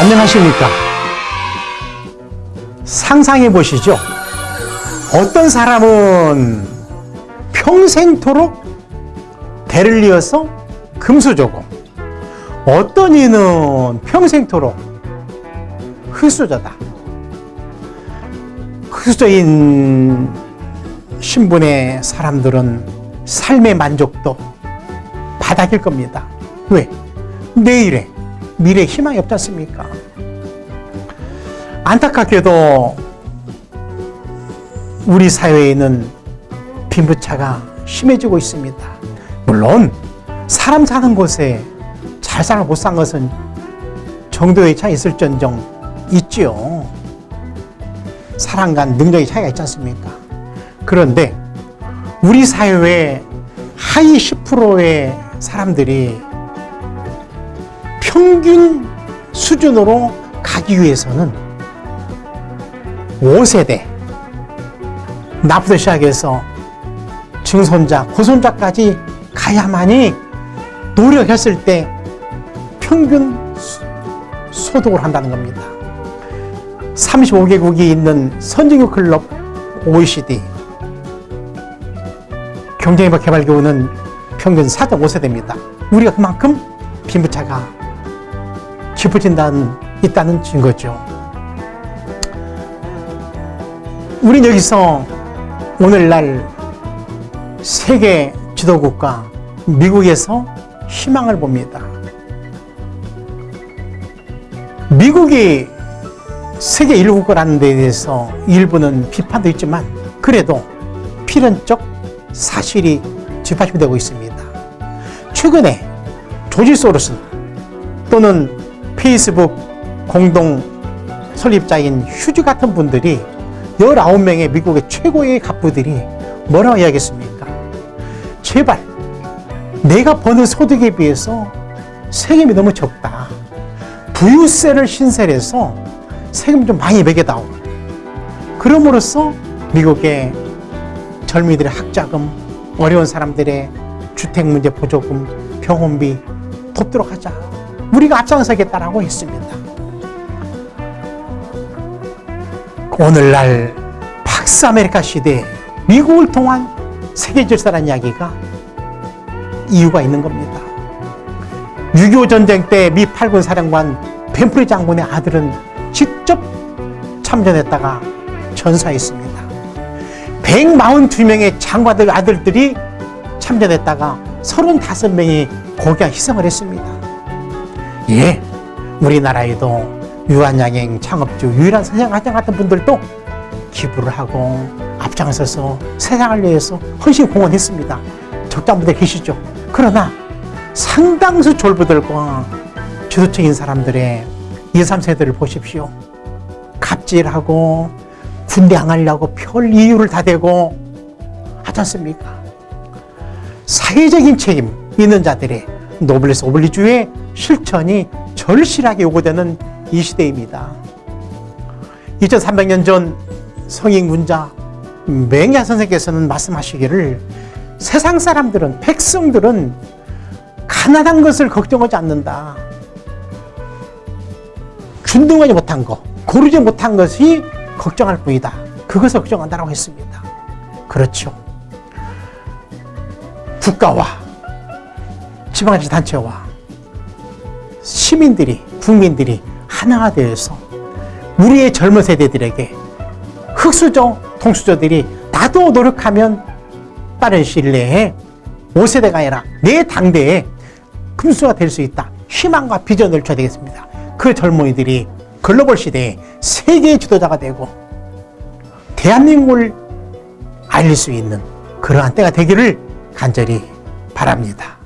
안녕하십니까. 상상해 보시죠. 어떤 사람은 평생토록 대를 이어서 금수저고, 어떤 이는 평생토록 흙수저다. 흙수저인 신분의 사람들은 삶의 만족도 바닥일 겁니다. 왜? 내일에 미래 희망이 없지 않습니까? 안타깝게도 우리 사회에 는 빈부차가 심해지고 있습니다. 물론 사람 사는 곳에 잘 살아 못 산 것은 정도의 차이 있을전정 있지요. 사람 간 능력의 차이가 있지 않습니까? 그런데 우리 사회의 하위 10%의 사람들이 평균 수준으로 가기 위해서는 5세대 나부터 시작해서 증손자, 고손자까지 가야만이 노력했을 때 평균 소득을 한다는 겁니다. 35개국이 있는 선진국 클럽 OECD 개발기구는 평균 4.5세대입니다. 우리가 그만큼 빈부차가 깊어진다는 있다는 증거죠. 우린 여기서 오늘날 세계 지도국가 미국에서 희망을 봅니다. 미국이 세계 1국가라는 데 대해서 일부는 비판도 있지만 그래도 필연적 사실이 뒷받침이 되고 있습니다. 최근에 조지 소로스 또는 페이스북 공동 설립자인 휴즈 같은 분들이 19명의 미국의 최고의 갑부들이 뭐라고 이야기했습니까? 제발 내가 버는 소득에 비해서 세금이 너무 적다. 부유세를 신설해서 세금 좀 많이 매겨다오. 그럼으로써 미국의 젊은이들의 학자금, 어려운 사람들의 주택 문제 보조금, 병원비 돕도록 하자. 우리가 앞장서겠다라고 했습니다. 오늘날 팍스 아메리카나 시대에 미국을 통한 세계 질서라는 이야기가 이유가 있는 겁니다. 6.25 전쟁 때 미 8군 사령관 벤프리 장군의 아들은 직접 참전했다가 전사했습니다. 142명의 장관들 아들들이 참전했다가 35명이 고귀한 희생을 했습니다. 예, 우리나라에도 유한양행 창업주 유일한 선생가장 같은 분들도 기부를 하고 앞장서서 세상을 위해서 헌신 공헌했습니다. 적장분들 계시죠? 그러나 상당수 졸부들과 주도적인 사람들의 2, 3세들을 보십시오. 갑질하고 군대 안 가려고 별 이유를 다 대고 하지 않습니까? 사회적인 책임 있는 자들의 노블레스 오블리주의 실천이 절실하게 요구되는 이 시대입니다. 2300년 전 성인 군자 맹야 선생께서는 말씀하시기를 세상 사람들은 백성들은 가난한 것을 걱정하지 않는다. 균등하지 못한 것, 고르지 못한 것이 걱정할 뿐이다. 그것을 걱정한다고 했습니다. 그렇죠. 국가와 지방자치단체와 시민들이, 국민들이 하나가 되어서 우리의 젊은 세대들에게 흑수저, 통수저들이 나도 노력하면 빠른 시일 내에 5세대가 아니라 내 당대에 금수가 될 수 있다. 희망과 비전을 줘야 되겠습니다. 그 젊은이들이 글로벌 시대에 세계 지도자가 되고 대한민국을 알릴 수 있는 그러한 때가 되기를 간절히 바랍니다.